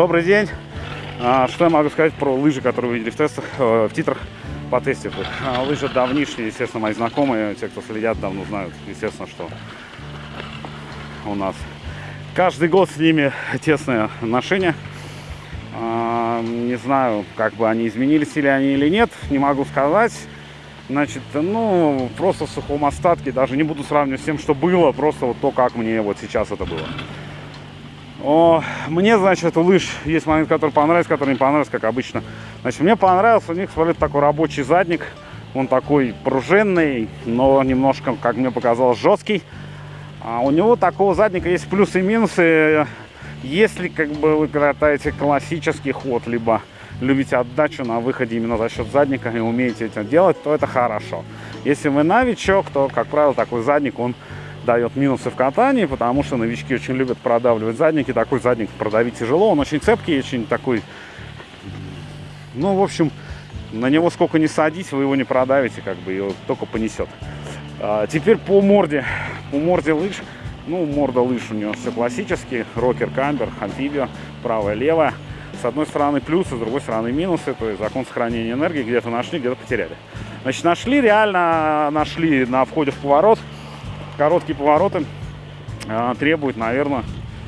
Добрый день. А, Что я могу сказать про лыжи, которые вы видели в тестах, э, в титрах по тестах? А, Лыжи давнишние, естественно, мои знакомые, те, кто следят, давно знают, естественно, что у нас каждый год с ними тесные отношения. А, Не знаю, как бы они изменились или они или нет, не могу сказать. Значит, ну, просто в сухом остатке, даже не буду сравнивать с тем, что было, просто вот то, как мне вот сейчас это было. О, мне, значит, у лыж есть момент, который понравился, который не понравился, как обычно. Значит, мне понравился у них, смотрите, такой рабочий задник. Он такой пружинный, но немножко, как мне показалось, жесткий. А у него такого задника есть плюсы и минусы. Если как бы вы катаете классический ход, либо любите отдачу на выходе именно за счет задника и умеете это делать, то это хорошо. Если вы новичок, то, как правило, такой задник, он дает минусы в катании, потому что новички очень любят продавливать задники. Такой задник продавить тяжело, он очень цепкий, очень такой... Ну, в общем, на него сколько не садись, вы его не продавите, как бы его только понесет. А, теперь по морде. По морде лыж. Ну, морда лыж у него все классические. Рокер, камбер, амфибио, правая, левая. С одной стороны плюсы, с другой стороны минусы. То есть закон сохранения энергии где-то нашли, где-то потеряли. Значит, нашли, реально нашли на входе в поворот. Короткие повороты а, требуют, наверное,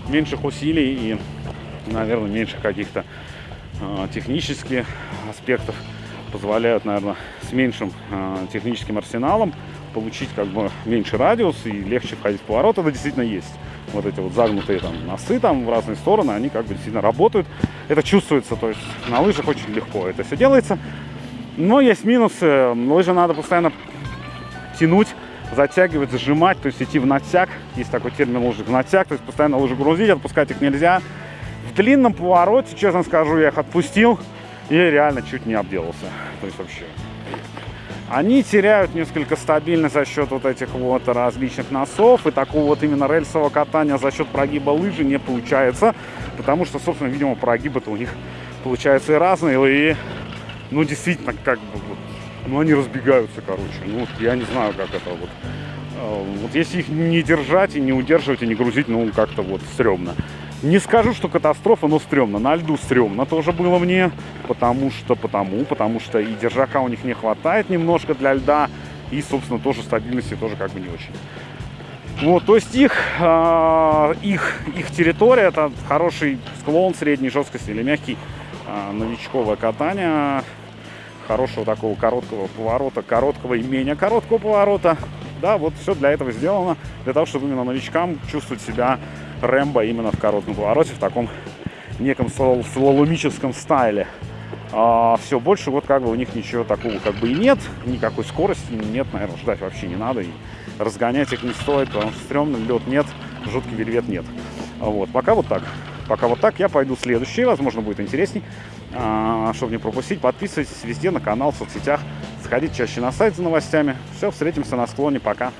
меньших усилий и, наверное, меньших каких-то а, технических аспектов. Позволяют, наверное, с меньшим а, техническим арсеналом получить как бы меньше радиус и легче входить в поворот. Это действительно есть. Вот эти вот загнутые там носы там в разные стороны, они как бы действительно работают. Это чувствуется, то есть на лыжах очень легко это все делается. Но есть минусы. Лыжи надо постоянно тянуть, затягивать, зажимать, то есть идти в натяг. Есть такой термин лыжи в натяг, то есть постоянно лыжи грузить, отпускать их нельзя. В длинном повороте, честно скажу, я их отпустил и реально чуть не обделался. То есть вообще. Они теряют несколько стабильность за счет вот этих вот различных носов. И такого вот именно рельсового катания за счет прогиба лыжи не получается. Потому что, собственно, видимо, прогибы-то у них получаются и разные. И, ну, действительно, как бы, вот, ну, они разбегаются, короче. Ну, вот я не знаю, как это вот. Э, Вот если их не держать и не удерживать, и не грузить, ну, как-то вот стрёмно. Не скажу, что катастрофа, но стрёмно. На льду стрёмно тоже было мне. Потому что, потому, потому что и держака у них не хватает немножко для льда. И, собственно, тоже стабильности тоже как бы не очень. Вот, то есть их, э, их, их территория это хороший склон средней жесткости или мягкий э, новичковое катание. Хорошего такого короткого поворота, короткого и менее короткого поворота. Да, вот все для этого сделано, для того, чтобы именно новичкам чувствовать себя Рэмбо именно в коротком повороте, в таком неком слал- слаломическом стайле. А, все, больше вот как бы у них ничего такого как бы и нет, никакой скорости нет, наверное, ждать вообще не надо, и разгонять их не стоит, потому что стрёмно, лед нет, жуткий вельвет нет. Вот, пока вот так. Пока вот так, я пойду следующий, возможно, будет интересней. А, чтобы не пропустить, подписывайтесь везде на канал, в соцсетях, сходите чаще на сайт за новостями. Все, встретимся на склоне, пока.